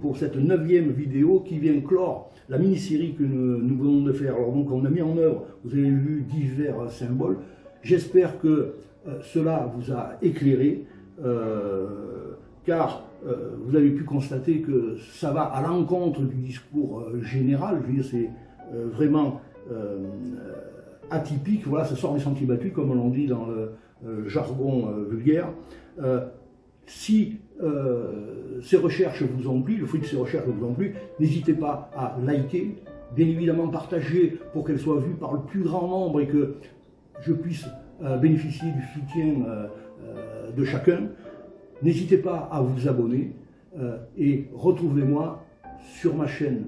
pour cette neuvième vidéo qui vient clore la mini-série que nous, venons de faire. Alors donc on a mis en œuvre, vous avez vu divers symboles. J'espère que euh, cela vous a éclairé, euh, car euh, vous avez pu constater que ça va à l'encontre du discours général. Je veux dire, c'est vraiment atypique. Voilà, ça sort des sentiers battus, comme on dit dans le jargon vulgaire. Si ces recherches vous ont plu, le fruit de ces recherches vous ont plu, n'hésitez pas à liker, bien évidemment partager pour qu'elles soient vues par le plus grand nombre et que je puisse euh, bénéficier du soutien euh, de chacun. N'hésitez pas à vous abonner et retrouvez-moi sur ma chaîne